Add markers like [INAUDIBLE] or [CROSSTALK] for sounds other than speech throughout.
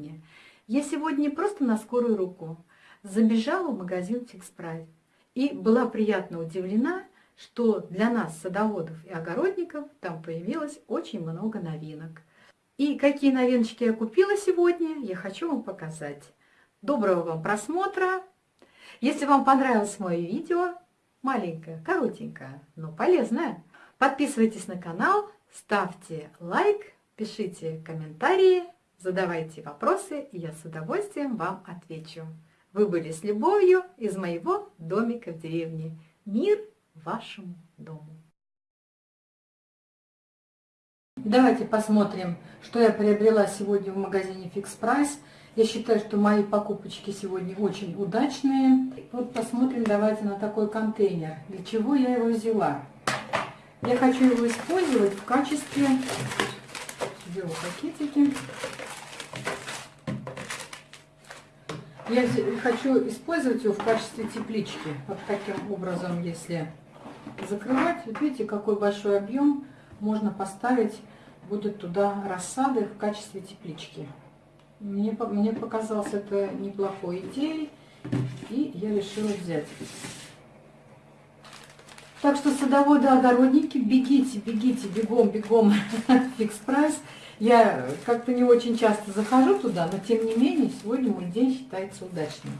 деревне. Я сегодня просто на скорую руку забежала в магазин «Fix Price» и была приятно удивлена, что для нас, садоводов и огородников, там появилось очень много новинок. И какие новиночки я купила сегодня, я хочу вам показать. Доброго вам просмотра! Если вам понравилось мое видео, маленькое, коротенькое, но полезное, подписывайтесь на канал, ставьте лайк, пишите комментарии, задавайте вопросы, и я с удовольствием вам отвечу. Вы были с любовью из моего домика в деревне. Мир вашему дому. Давайте посмотрим, что я приобрела сегодня в магазине Fix Price. Я считаю, что мои покупочки сегодня очень удачные. Вот посмотрим давайте на такой контейнер. Для чего я его взяла? Я хочу его использовать в качестве... Беру пакетики. Я хочу использовать его в качестве теплички. Вот таким образом, если закрывать, вот видите, какой большой объем можно поставить, будет туда рассады в качестве теплички. Мне, мне показалось это неплохой идеей, и я решила взять. Так что садоводы, огородники, бегите, бегите, бегом, бегом, [LAUGHS] Fix Price. Я как-то не очень часто захожу туда, но тем не менее сегодня мой день считается удачным.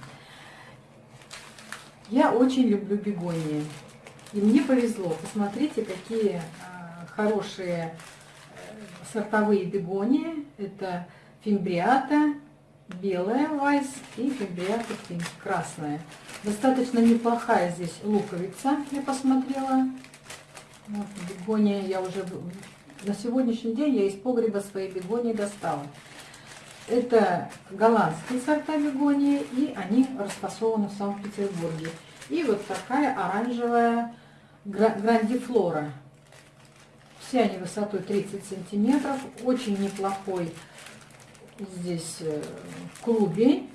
Я очень люблю бегонии. И мне повезло. Посмотрите, какие а, хорошие э, сортовые бегонии. Это фимбриата, белая вайс и фимбриата красная. Достаточно неплохая здесь луковица, я посмотрела. Вот, бегония я уже на сегодняшний день я из погреба своей бегонии достала. Это голландские сорта бегонии, и они расфасованы в Санкт-Петербурге. И вот такая оранжевая грандифлора. Все они высотой 30 сантиметров. Очень неплохой здесь э, клубень.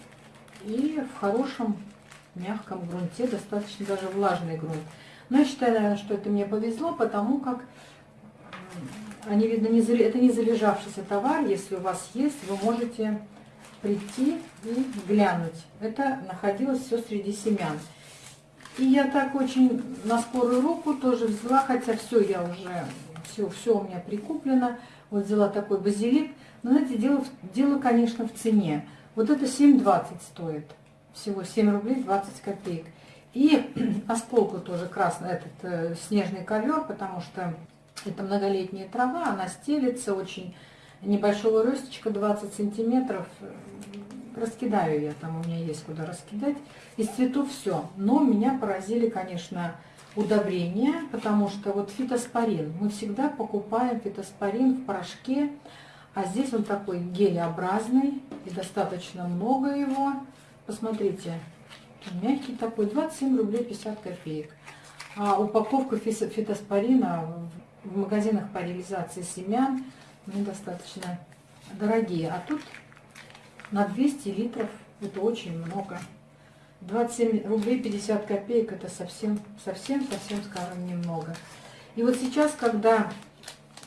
И в хорошем мягком грунте, достаточно даже влажный грунт. Но я считаю, что это мне повезло, потому как они, видно, не, это не залежавшийся товар. Если у вас есть, вы можете прийти и глянуть. Это находилось все среди семян. И я так очень на скорую руку тоже взяла, хотя все я уже, все, все у меня прикуплено. Вот взяла такой базилик. Но знаете, дело, дело, конечно, в цене. Вот это 7,20 стоит. Всего 7 рублей 20 копеек. И [CLEARS THROAT] осколку тоже красный, этот э, снежный ковер, потому что это многолетняя трава, она стелится очень небольшого ростечка, 20 сантиметров. Раскидаю я, там у меня есть куда раскидать. Из цветов все. Но меня поразили, конечно, удобрения, потому что вот фитоспорин. Мы всегда покупаем фитоспорин в порошке, а здесь он такой гелеобразный, и достаточно много его. Посмотрите, мягкий такой, 27 рублей 50 копеек. А упаковка фитоспорина в магазинах по реализации семян недостаточно дорогие. А тут на 200 литров это очень много. 27 рублей 50 копеек это совсем, совсем, совсем, скажем, немного. И вот сейчас, когда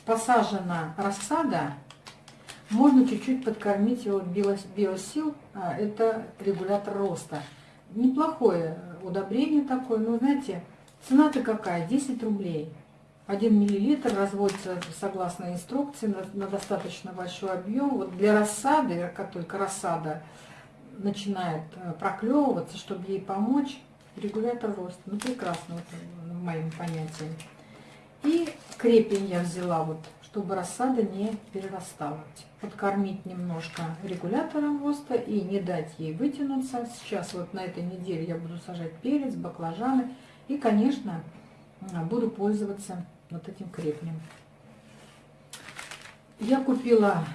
посажена рассада, можно чуть-чуть подкормить его биосил, а это регулятор роста. Неплохое удобрение такое, но знаете, цена-то какая? 10 рублей. 1 миллилитр разводится согласно инструкции на, на достаточно большой объем. Вот для рассады, как только рассада начинает э, проклевываться, чтобы ей помочь, регулятор роста. Ну, прекрасно, вот, э, в моем понятии. И крепень я взяла, вот, чтобы рассада не перерастала. Подкормить немножко регулятором роста и не дать ей вытянуться. Сейчас вот на этой неделе я буду сажать перец, баклажаны. И, конечно, буду пользоваться вот этим крепнем. Я купила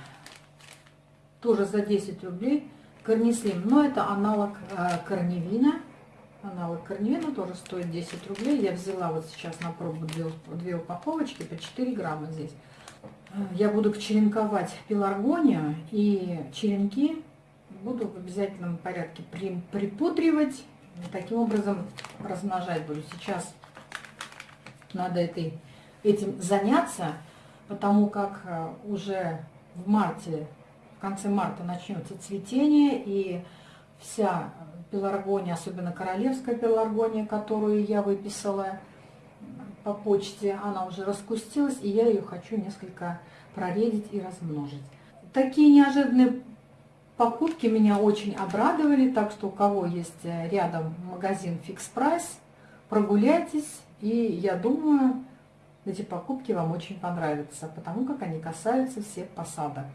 тоже за 10 рублей корнислим, но это аналог э, корневина. Аналог корневина тоже стоит 10 рублей. Я взяла вот сейчас на пробу две, две упаковочки по 4 грамма здесь. Я буду черенковать пеларгонию и черенки буду в обязательном порядке припудривать. Таким образом размножать буду. Сейчас надо этой этим заняться, потому как э, уже в марте, в конце марта начнется цветение, и вся пеларгония, особенно королевская пеларгония, которую я выписала по почте, она уже распустилась, и я ее хочу несколько проредить и размножить. Такие неожиданные покупки меня очень обрадовали, так что у кого есть рядом магазин Fix Price, прогуляйтесь, и я думаю, эти покупки вам очень понравятся, потому как они касаются всех посадок.